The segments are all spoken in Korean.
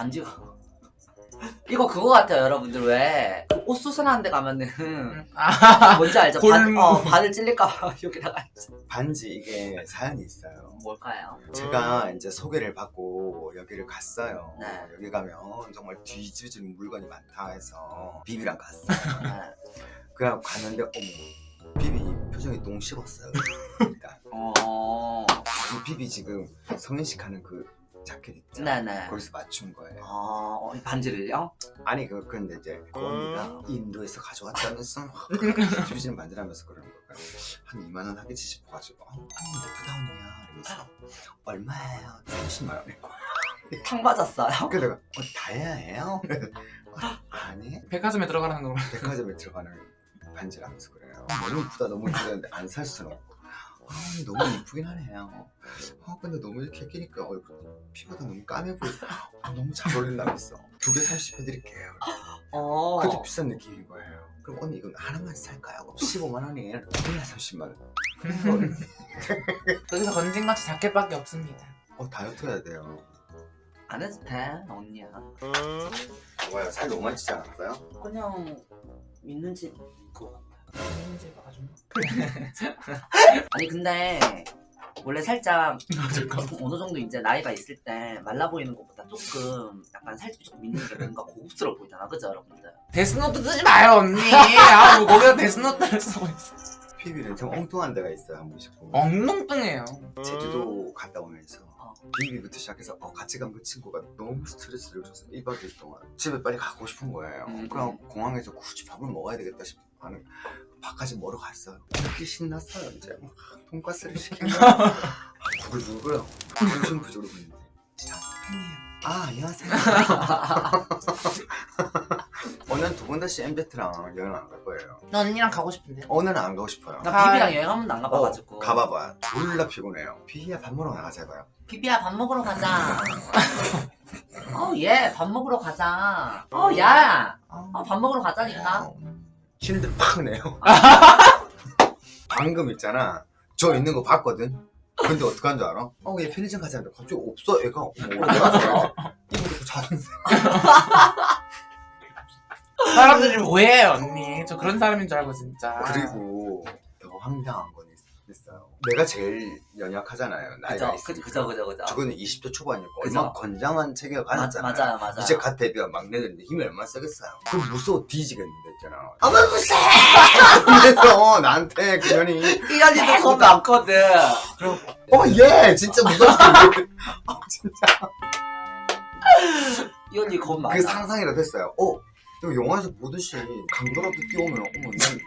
반지가 이거 그거 같아요 여러분들 왜옷 수선하는 데 가면은 아, 뭔지 알죠? 골무. 반, 어, 바늘 찔릴까봐 여기다가 반지 이게 사연이 있어요. 뭘까요? 제가 이제 소개를 받고 여기를 갔어요. 네. 여기 가면 정말 뒤집어지는 물건이 많다 해서 비비랑 갔어요. 네. 그냥 갔는데 어머 비비 표정이 똥 씹었어요. 일단 어... 이 비비 지금 성인식 하는 그 자켓 있죠? 네네 거기서 맞춘 거예요. 어... 이 반지를요? 아니 그 근데 이제 그 언니가 인도에서 가져왔다면서 뒤집어지는 반지라면서 그러는 거예요. 한 2만 원 하겠지 싶어가지고 어, 언니 예쁘다 언니야 이러면서 얼마예요? 30만 원일 거야. 탕 맞았어요? 그래서 내가 어, 다이아예요? 어, 아니 백화점에 들어가라는 거. 백화점에 들어가는 반지라면서 그래요. 너무 이쁘다 너무 이쁘다 는데 안 살 수는 없고. 아, 너무 이쁘긴 하네요. 아, 근데 너무 이렇게 끼니까 얼굴 피부가 너무 까매 보여. 아, 너무 잘 어울린다면서. 두개30 해드릴게요. 어... 그것도 비싼 느낌인 거예요. 그럼 언니 이건 하나만 살까요? 15만 원이에요. 그냥 30만 원. 여기서 건진같이 자켓밖에 없습니다. 어, 다이어트 해야 돼요. 안 해도 돼 언니야 뭐야, 살 너무 많이 찌지 않았어요? 그냥 있는지 건진지 봐가지고. 아니 근데 원래 살짝 잠깐. 어느 정도 이제 나이가 있을 때 말라 보이는 것보다 조금 약간 살짝 좀 있는 게 뭔가 고급스러워 보이잖아 그죠 여러분들 데스노트 쓰지 마요 언니. 아, 뭐 거기다 데스노트를 쓰고 있어. 피비는 좀 엉뚱한 데가 있어요, 한 번씩 보면. 엉뚱뚱해요. 제주도 갔다 오면서 어. 비비부터 시작해서 어, 같이 간 그 친구가 너무 스트레스를 줘서 1박 2일 동안 집에 빨리 가고 싶은 거예요. 음. 그냥 공항에서 굳이 밥을 먹어야 되겠다 싶어 하는 밥까지 먹으러 갔어요. 그렇게 신났어요 이제 막 돈가스를 시키면 부글부글 정신 부족으로 보는데 진짜 팬이에요. 아 안녕하세요. 오늘 두번 다시 MZ랑 여행 안 갈 거예요. 나 언니랑 가고 싶은데. 오늘은 안 가고 싶어요. 나 아, 비비랑 여행 한 번도 안 가봐가지고 어, 가봐봐. 졸라 피곤해요. 비야 밥 먹으러 나가자 해봐요. 비비야 밥 먹으러 가자 어얘밥 먹으러 가자 어야 어, 밥 먹으러 가자니까 대로 팍 내요. 방금 있잖아. 저 있는 거 봤거든. 근데 어떡한 줄 알아? 어, 얘 편의점 가자 는데 갑자기 없어, 애가. 어, 어디 갔어? 이거 듣고 자는데. 사람들이 뭐해요 언니. 저 그런 사람인 줄 알고 진짜. 그리고 더 황당한 건 있- 있어요. 내가 제일 연약하잖아요. 나이가 그죠 있으니까. 그죠 그죠 그죠 저거는 20대 초반이었고 그죠. 얼마나 건장한 맞, 가졌잖아요. 맞아요 맞아요 이제 갓 데뷔한 막내들인데 힘이 얼마나 세겠어요. 그럼 무서워 뒤지겠는데 있잖아. 어머 무서워! 그래서 나한테 그년이 이 언니도 겁 많거든 어, 얘 진짜 무섭게. 어, 진짜. 이 언니 겁 많아 그 상상이라도 했어요. 어, 또 영화에서 보듯이 강도라도 뛰어오면, 어머, 난,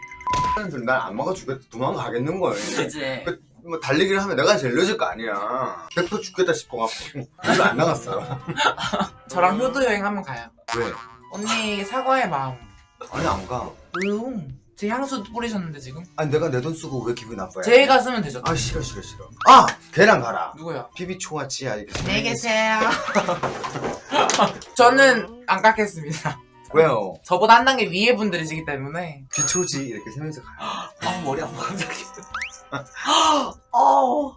사람들 날안 막아주겠다. 도망가겠는 거예요. 그지 뭐, 달리기를 하면 내가 제일 늦을 거 아니야. 100% 죽겠다 싶어갖고. 그래서 안 나갔어요. 저랑 효도 여행 한번 가요. 왜? 언니 사과의 마음. 아니, 안 가. 왜요? 제 향수 뿌리셨는데 지금? 아니, 내가 내 돈 쓰고 왜 기분 나빠요? 제가 쓰면 되죠. 아, 싫어, 싫어, 싫어. 아! 걔랑 가라. 누구요? 비비 초아 지아 이렇게. 안녕히 계세요. 저는 안 깎겠습니다. 왜요? 저보다 한 단계 위에 분들이시기 때문에 비초지 이렇게 세면서 가요. 아 머리 아파 갑자기 어